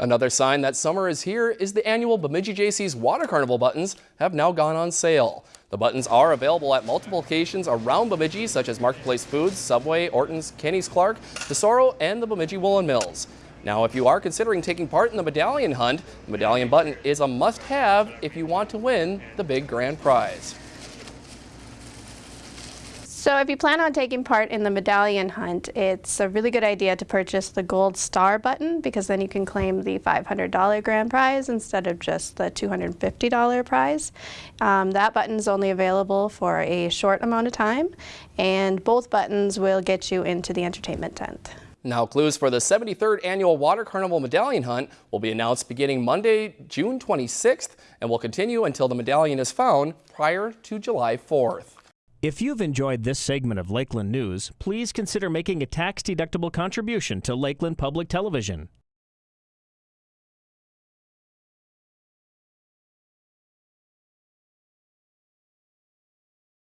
Another sign that summer is here is the annual Bemidji Jaycees Water Carnival buttons have now gone on sale. The buttons are available at multiple locations around Bemidji, such as Marketplace Foods, Subway, Orton's, Kenny's Clark, Tesoro, and the Bemidji Woolen Mills. Now, if you are considering taking part in the medallion hunt, the medallion button is a must-have if you want to win the big grand prize. So if you plan on taking part in the medallion hunt, it's a really good idea to purchase the gold star button because then you can claim the $500 grand prize instead of just the $250 prize. Um, that button is only available for a short amount of time and both buttons will get you into the entertainment tent. Now, clues for the 73rd Annual Water Carnival Medallion Hunt will be announced beginning Monday, June 26th, and will continue until the medallion is found prior to July 4th. If you've enjoyed this segment of Lakeland News, please consider making a tax-deductible contribution to Lakeland Public Television.